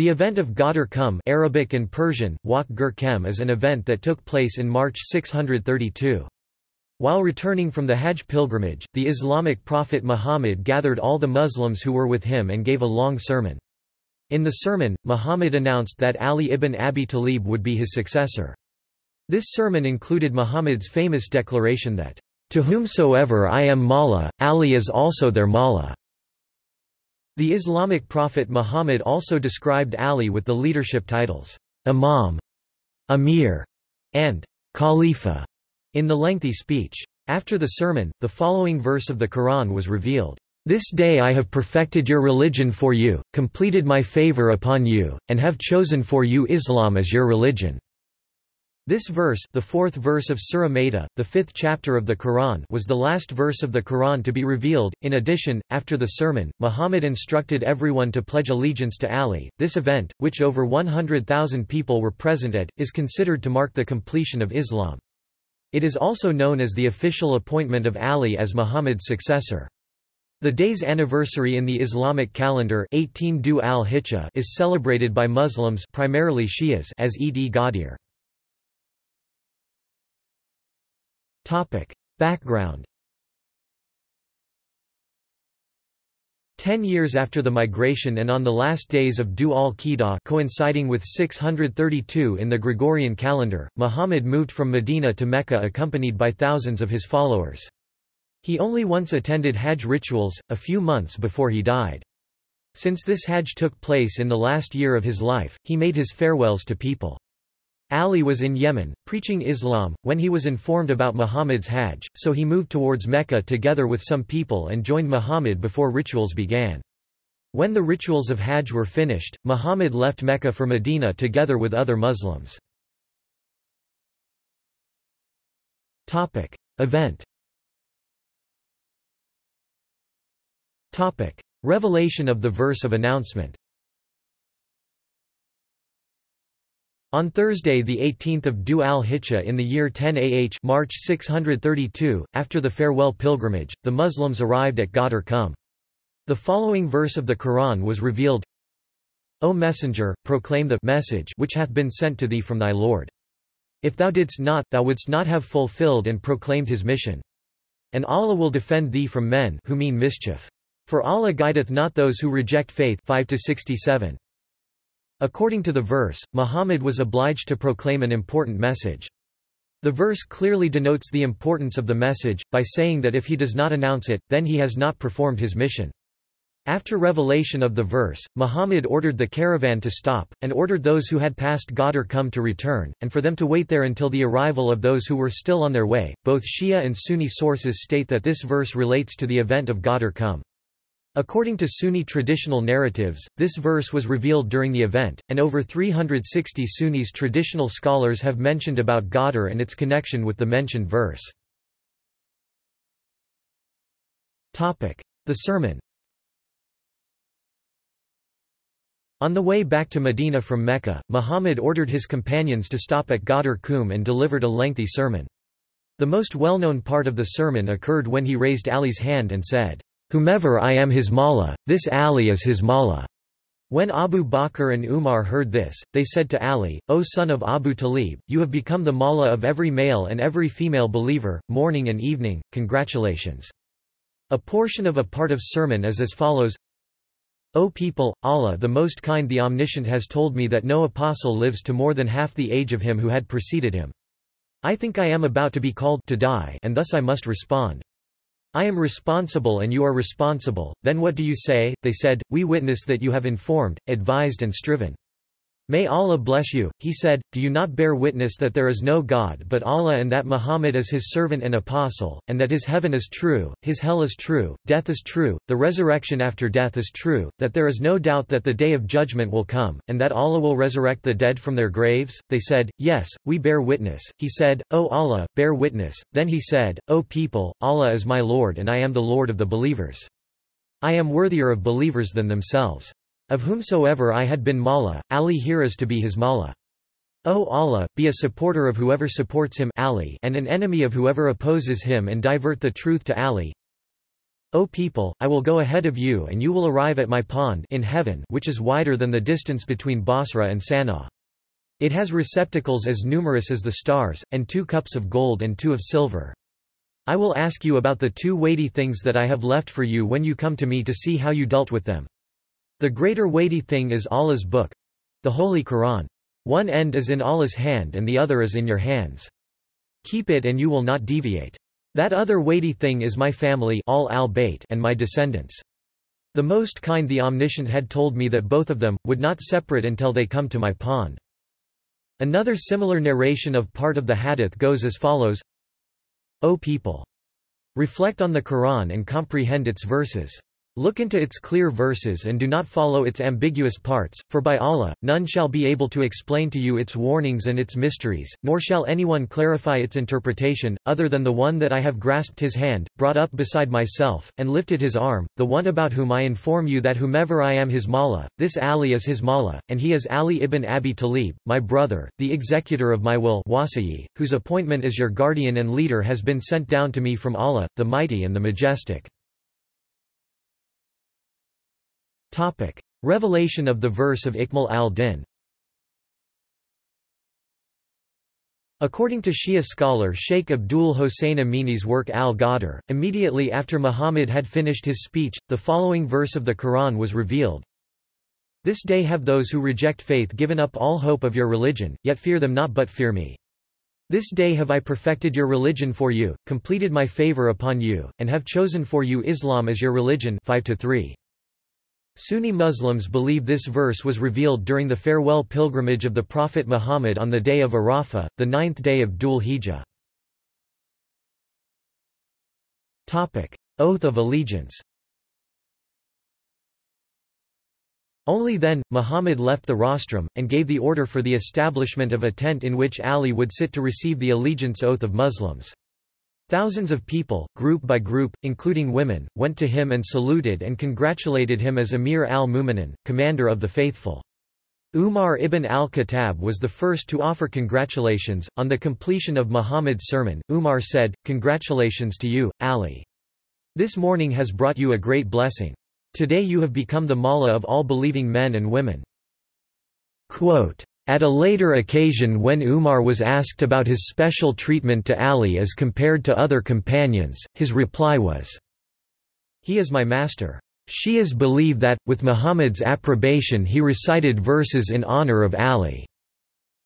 The event of Ghadir Kum Arabic and Persian, Waq Gur is an event that took place in March 632. While returning from the Hajj pilgrimage, the Islamic prophet Muhammad gathered all the Muslims who were with him and gave a long sermon. In the sermon, Muhammad announced that Ali ibn Abi Talib would be his successor. This sermon included Muhammad's famous declaration that, "...to whomsoever I am Mawla, Ali is also their Mawla." The Islamic prophet Muhammad also described Ali with the leadership titles, Imam, Amir, and Khalifa in the lengthy speech. After the sermon, the following verse of the Quran was revealed. This day I have perfected your religion for you, completed my favor upon you, and have chosen for you Islam as your religion. This verse the fourth verse of Surah Maida, the fifth chapter of the Quran was the last verse of the Quran to be revealed. In addition, after the sermon, Muhammad instructed everyone to pledge allegiance to Ali. This event, which over 100,000 people were present at, is considered to mark the completion of Islam. It is also known as the official appointment of Ali as Muhammad's successor. The day's anniversary in the Islamic calendar 18 Dhu al-Hijjah is celebrated by Muslims primarily Shias as Eid-e-Ghadir. Topic. Background Ten years after the migration and on the last days of Du al-Qidah coinciding with 632 in the Gregorian calendar, Muhammad moved from Medina to Mecca accompanied by thousands of his followers. He only once attended Hajj rituals, a few months before he died. Since this Hajj took place in the last year of his life, he made his farewells to people. Ali was in Yemen, preaching Islam, when he was informed about Muhammad's Hajj, so he moved towards Mecca together with some people and joined Muhammad before rituals began. When the rituals of Hajj were finished, Muhammad left Mecca for Medina together with other Muslims. Event Revelation of the verse of announcement On Thursday 18 Dhu al-Hijjah in the year 10 AH March 632, after the farewell pilgrimage, the Muslims arrived at Ghadir Kum. The following verse of the Quran was revealed, O Messenger, proclaim the message which hath been sent to thee from thy Lord. If thou didst not, thou wouldst not have fulfilled and proclaimed his mission. And Allah will defend thee from men who mean mischief. For Allah guideth not those who reject faith 5 to -67. According to the verse, Muhammad was obliged to proclaim an important message. The verse clearly denotes the importance of the message, by saying that if he does not announce it, then he has not performed his mission. After revelation of the verse, Muhammad ordered the caravan to stop, and ordered those who had passed Ghadir Kum to return, and for them to wait there until the arrival of those who were still on their way. Both Shia and Sunni sources state that this verse relates to the event of Ghadir Kum. According to Sunni traditional narratives, this verse was revealed during the event, and over 360 Sunnis traditional scholars have mentioned about Ghadir and its connection with the mentioned verse. The sermon On the way back to Medina from Mecca, Muhammad ordered his companions to stop at Ghadir Kum and delivered a lengthy sermon. The most well-known part of the sermon occurred when he raised Ali's hand and said, Whomever I am his mawla, this Ali is his mawla. When Abu Bakr and Umar heard this, they said to Ali, O son of Abu Talib, you have become the mawla of every male and every female believer, morning and evening, congratulations. A portion of a part of sermon is as follows O people, Allah the Most Kind the Omniscient has told me that no apostle lives to more than half the age of him who had preceded him. I think I am about to be called to die and thus I must respond. I am responsible and you are responsible, then what do you say? They said, We witness that you have informed, advised and striven. May Allah bless you, he said, do you not bear witness that there is no God but Allah and that Muhammad is his servant and apostle, and that his heaven is true, his hell is true, death is true, the resurrection after death is true, that there is no doubt that the day of judgment will come, and that Allah will resurrect the dead from their graves? They said, Yes, we bear witness. He said, O Allah, bear witness. Then he said, O people, Allah is my Lord and I am the Lord of the believers. I am worthier of believers than themselves. Of whomsoever I had been Mawla, Ali here is to be his Mawla. O Allah, be a supporter of whoever supports him Ali and an enemy of whoever opposes him and divert the truth to Ali. O people, I will go ahead of you and you will arrive at my pond in heaven which is wider than the distance between Basra and Sana'a. It has receptacles as numerous as the stars, and two cups of gold and two of silver. I will ask you about the two weighty things that I have left for you when you come to me to see how you dealt with them. The greater weighty thing is Allah's book—the Holy Quran. One end is in Allah's hand and the other is in your hands. Keep it and you will not deviate. That other weighty thing is my family all al and my descendants. The Most Kind the Omniscient had told me that both of them, would not separate until they come to my pond. Another similar narration of part of the hadith goes as follows O people! Reflect on the Quran and comprehend its verses. Look into its clear verses and do not follow its ambiguous parts, for by Allah, none shall be able to explain to you its warnings and its mysteries, nor shall anyone clarify its interpretation, other than the one that I have grasped his hand, brought up beside myself, and lifted his arm, the one about whom I inform you that whomever I am his Mawla, this Ali is his Mawla, and he is Ali ibn Abi Talib, my brother, the executor of my will wasiyi, whose appointment as your guardian and leader has been sent down to me from Allah, the Mighty and the Majestic. Topic. Revelation of the verse of Ikmal al-Din According to Shia scholar Sheikh Abdul Hossein Amini's work Al-Ghadir, immediately after Muhammad had finished his speech, the following verse of the Quran was revealed. This day have those who reject faith given up all hope of your religion, yet fear them not but fear me. This day have I perfected your religion for you, completed my favor upon you, and have chosen for you Islam as your religion 5 to 3. Sunni Muslims believe this verse was revealed during the farewell pilgrimage of the Prophet Muhammad on the day of Arafah, the ninth day of Dhul Hijjah. Oath of allegiance Only then, Muhammad left the rostrum, and gave the order for the establishment of a tent in which Ali would sit to receive the allegiance oath of Muslims. Thousands of people, group by group, including women, went to him and saluted and congratulated him as Amir al-Mu'minin, commander of the faithful. Umar ibn al-Khattab was the first to offer congratulations. On the completion of Muhammad's sermon, Umar said, Congratulations to you, Ali. This morning has brought you a great blessing. Today you have become the Mawla of all believing men and women. Quote, at a later occasion when Umar was asked about his special treatment to Ali as compared to other companions, his reply was, He is my master. Shias believe that, with Muhammad's approbation he recited verses in honor of Ali.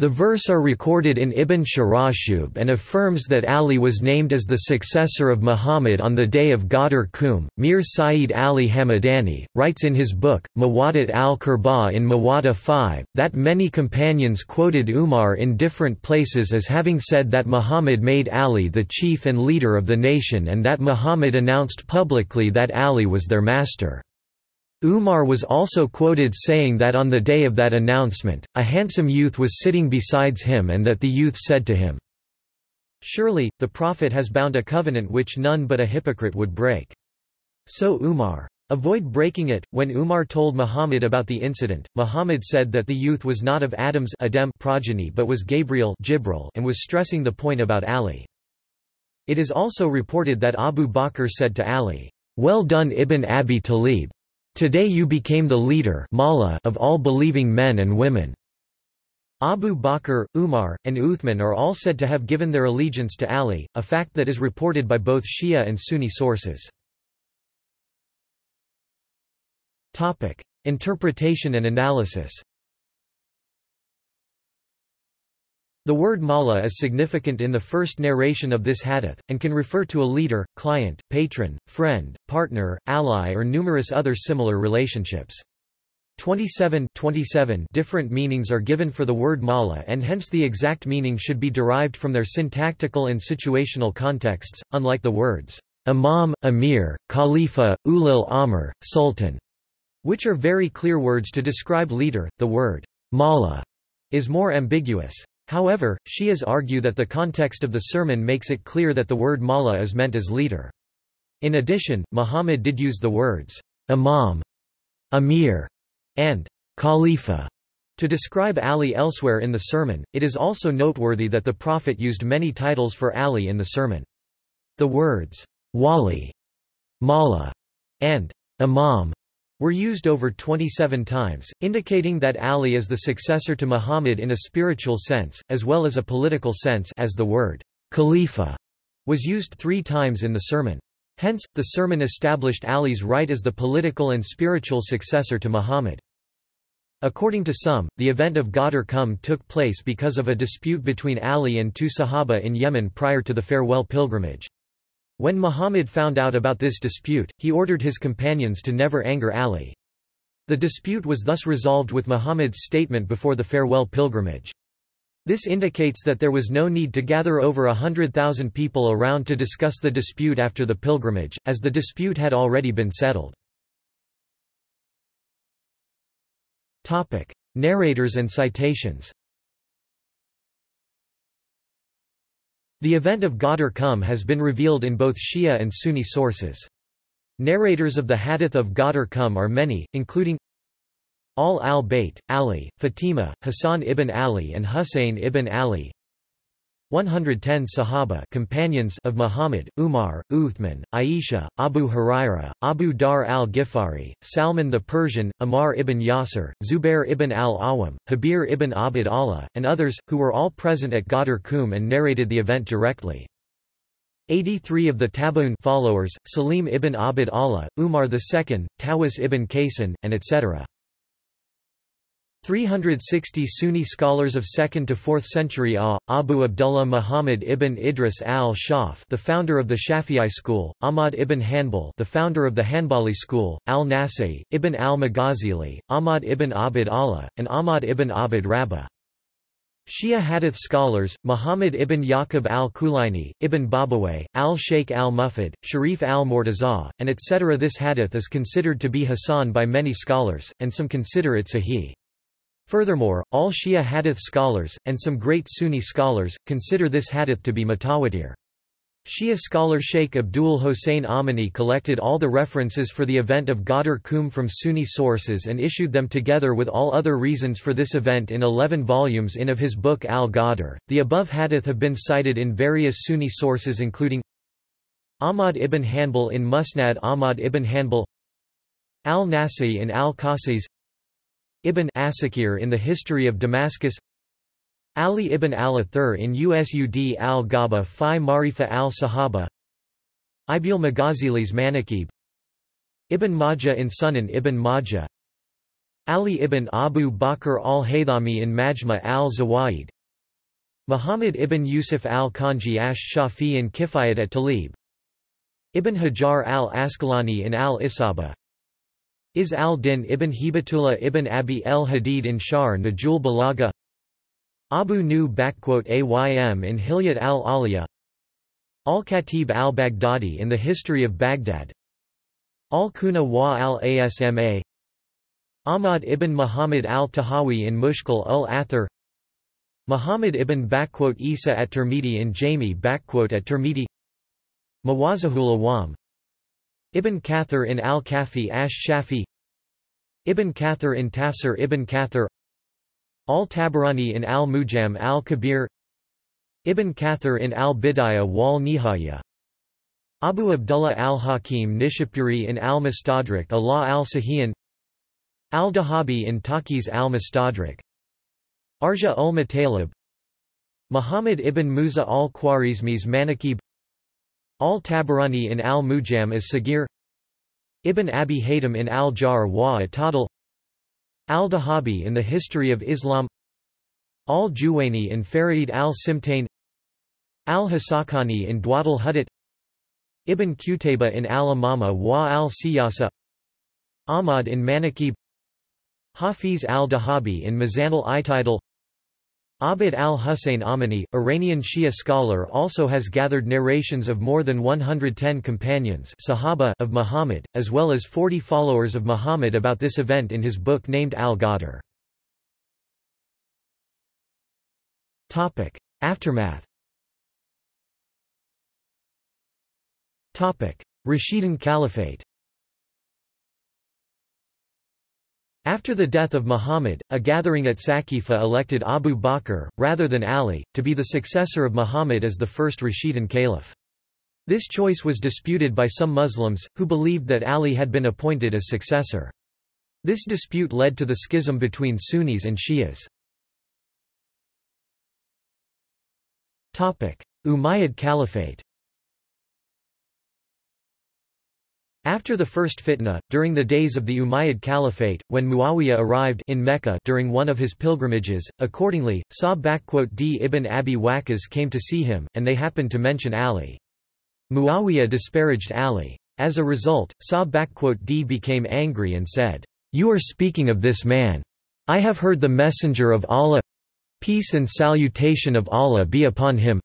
The verse are recorded in Ibn Sharashub and affirms that Ali was named as the successor of Muhammad on the day of Ghadir Khumm. Mir Saeed Ali Hamadani, writes in his book, Mawadat al-Kurba in Mawada 5, that many companions quoted Umar in different places as having said that Muhammad made Ali the chief and leader of the nation and that Muhammad announced publicly that Ali was their master. Umar was also quoted saying that on the day of that announcement, a handsome youth was sitting besides him and that the youth said to him, Surely, the Prophet has bound a covenant which none but a hypocrite would break. So Umar. Avoid breaking it. When Umar told Muhammad about the incident, Muhammad said that the youth was not of Adam's Adam progeny but was Gabriel Jibril and was stressing the point about Ali. It is also reported that Abu Bakr said to Ali, Well done Ibn Abi Talib. Today you became the leader of all believing men and women. Abu Bakr, Umar, and Uthman are all said to have given their allegiance to Ali, a fact that is reported by both Shia and Sunni sources. Interpretation and analysis The word mawla is significant in the first narration of this hadith, and can refer to a leader, client, patron, friend, partner, ally or numerous other similar relationships. 27, 27 different meanings are given for the word mawla and hence the exact meaning should be derived from their syntactical and situational contexts, unlike the words imam, emir, khalifa, ulil amr, sultan, which are very clear words to describe leader. The word mawla is more ambiguous. However, Shias argue that the context of the sermon makes it clear that the word mawla is meant as leader. In addition, Muhammad did use the words imam, amir, and khalifa to describe Ali elsewhere in the sermon. It is also noteworthy that the Prophet used many titles for Ali in the sermon. The words wali Mawla, and Imam were used over 27 times, indicating that Ali is the successor to Muhammad in a spiritual sense, as well as a political sense as the word Khalifa was used three times in the sermon. Hence, the sermon established Ali's right as the political and spiritual successor to Muhammad. According to some, the event of Ghadir Qum took place because of a dispute between Ali and two Sahaba in Yemen prior to the farewell pilgrimage. When Muhammad found out about this dispute, he ordered his companions to never anger Ali. The dispute was thus resolved with Muhammad's statement before the farewell pilgrimage. This indicates that there was no need to gather over a hundred thousand people around to discuss the dispute after the pilgrimage, as the dispute had already been settled. Narrators and citations The event of Ghadir Qum has been revealed in both Shia and Sunni sources. Narrators of the Hadith of Ghadir Qum are many, including Ahl al-Bayt, Ali, Fatima, Hassan ibn Ali and Husayn ibn Ali 110 Sahaba companions of Muhammad, Umar, Uthman, Aisha, Abu Huraira, Abu Dharr al-Ghifari, Salman the Persian, Ammar ibn Yasir, Zubair ibn al-Awam, Jabir ibn Abd Allah, and others, who were all present at Ghadir Qum and narrated the event directly. 83 of the Tabi'un followers, Salim ibn Abd Allah, Umar II, Tawus ibn Kaysan, and etc. 360 Sunni scholars of 2nd to 4th century A. Abu Abdullah Muhammad ibn Idris al-Shaf, the founder of the Shafi'i school; Ahmad ibn Hanbal, the founder of the Hanbali school; al-Nasai, ibn al-Maghazili, Ahmad ibn Abd Allah, and Ahmad ibn Abd Rabbah. Shia Hadith scholars, Muhammad ibn Yaqub al-Kulaini, ibn Babawayh, al-Sheikh al-Mufid, Sharif al-Murtaza, and etc. This hadith is considered to be Hasan by many scholars, and some consider it Sahih. Furthermore, all Shia hadith scholars, and some great Sunni scholars, consider this hadith to be mutawatir. Shia scholar Sheikh Abdul Hossein Amini collected all the references for the event of Ghadir Qum from Sunni sources and issued them together with all other reasons for this event in 11 volumes in of his book Al-Ghadir. The above hadith have been cited in various Sunni sources including Ahmad ibn Hanbal in Musnad Ahmad ibn Hanbal Al-Nasi in Al-Qasis Ibn Asakir in the History of Damascus Ali ibn al-Athir in Usud al-Ghaba fi Marifa al-Sahaba Ibil Maghazili's Manaqib Ibn Majah in Sunan ibn Majah Ali ibn Abu Bakr al-Haythami in Majma al-Zawaid Muhammad ibn Yusuf al-Kanji ash-Shafi in Kifayat at Talib Ibn Hajar al-Asqalani in al-Isaba Izz al-Din ibn Hibatullah ibn Abi el-Hadid in Shar Najul Balaga? Abu Nu'aym in Hilyat al-Aliyah. Al-Khatib al-Baghdadi in the History of Baghdad. Al-Kuna wa al-Asma Ahmad ibn Muhammad al-Tahawi in Mushkil ul-Athar Muhammad ibn Isa at Tirmidhi in Jami at Tirmidhi. Mawazahul Awam Ibn Kathir in Al-Kafi ash-Shafi Ibn Kathir in Tafsir Ibn Kathir Al-Tabarani in Al-Mujam al-Kabir Ibn Kathir in Al-Bidayah wal-Nihaya Abu Abdullah al-Hakim Nishapuri in Al-Mustadrak Allah al-Sahiyan Al-Dhahabi in Taqis al-Mustadrak Arja ul-Matalib Muhammad ibn Musa al-Khwarizmi's Manaqib Al-Tabarani in Al-Mujam as Sagir Ibn Abi Haytham in Al-Jar wa Atadal Al-Dhahabi in the History of Islam Al-Juwayni in Farid al-Simtain Al-Hasakani in Dawat al-Hudat Ibn Qutayba in Al-Imama wa al-Siyasa Ahmad in Manaqib Hafiz al-Dhahabi in Mizan al-Itidal Abid al-Hussein Amini, Iranian Shia scholar also has gathered narrations of more than 110 companions Sahaba of Muhammad, as well as 40 followers of Muhammad about this event in his book named Al-Ghadir. Aftermath Rashidun Caliphate After the death of Muhammad, a gathering at Saqifa elected Abu Bakr, rather than Ali, to be the successor of Muhammad as the first Rashidun caliph. This choice was disputed by some Muslims, who believed that Ali had been appointed as successor. This dispute led to the schism between Sunnis and Shias. Umayyad Caliphate After the first fitna, during the days of the Umayyad Caliphate, when Muawiyah arrived in Mecca during one of his pilgrimages, accordingly, Sa'd ibn Abi Waqqas came to see him, and they happened to mention Ali. Muawiyah disparaged Ali. As a result, Sa'd became angry and said, You are speaking of this man. I have heard the messenger of Allah peace and salutation of Allah be upon him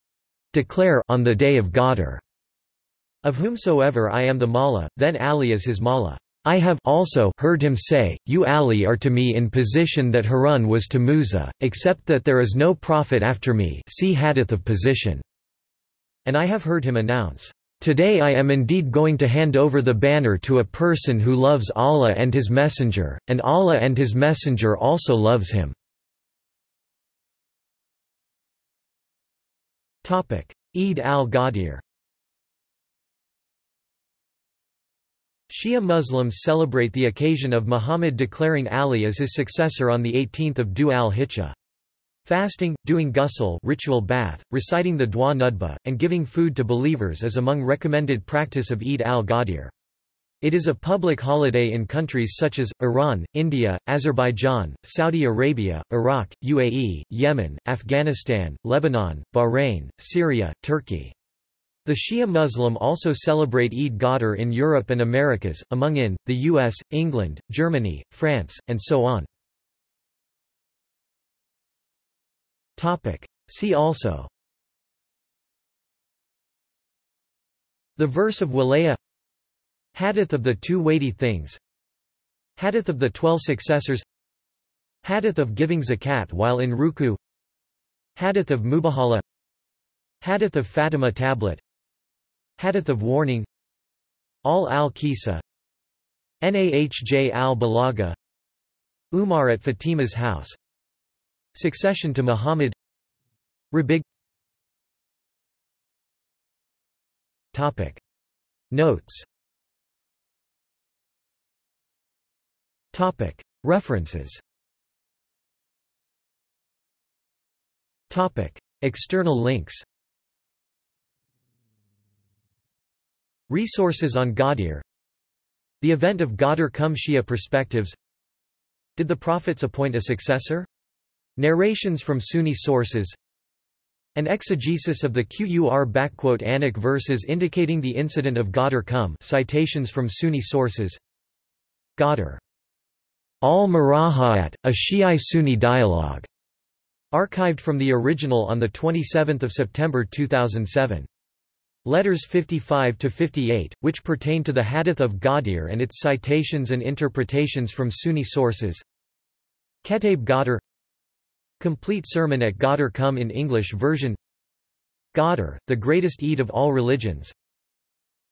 declare on the day of Ghadir. Of whomsoever I am the Mawla, then Ali is his Mawla. I have also heard him say, You Ali are to me in position that Harun was to Musa, except that there is no prophet after me see hadith of position. And I have heard him announce, Today I am indeed going to hand over the banner to a person who loves Allah and His Messenger, and Allah and His Messenger also loves him. Eid al-Ghadir Shia Muslims celebrate the occasion of Muhammad declaring Ali as his successor on 18 Dhu al-Hijjah. Fasting, doing ghusl ritual bath, reciting the Dua Nudba, and giving food to believers is among recommended practice of Eid al-Ghadir. It is a public holiday in countries such as, Iran, India, Azerbaijan, Saudi Arabia, Iraq, UAE, Yemen, Afghanistan, Lebanon, Bahrain, Syria, Turkey. The Shia Muslim also celebrate Eid Ghadir in Europe and Americas, among in, the US, England, Germany, France, and so on. See also The verse of Walaya Hadith of the two weighty things Hadith of the twelve successors Hadith of giving zakat while in ruku Hadith of Mubahala Hadith of Fatima tablet Hadith of warning. Ahl al-Kisa Nahj al-Balaga. Umar at Fatima's house. Succession to Muhammad. Rabigh. Topic. Notes. Topic. References. Topic. External links Resources on Ghadir. The event of Ghadir Qum Shia perspectives. Did the prophets appoint a successor? Narrations from Sunni sources. An exegesis of the Qur verses indicating the incident of Ghadir Qum citations from Sunni sources. Ghadir. Al-Murajaat, a Shi'i-Sunni dialogue, archived from the original on 27 September 2007. Letters 55 to 58, which pertain to the Hadith of Ghadir and its citations and interpretations from Sunni sources. Ketaib Ghadir. Complete sermon at Ghadir Qum in English version. Ghadir, the greatest Eid of all religions.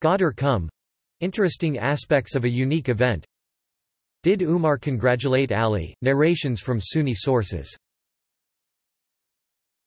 Ghadir Qum — interesting aspects of a unique event. Did Umar congratulate Ali? Narrations from Sunni sources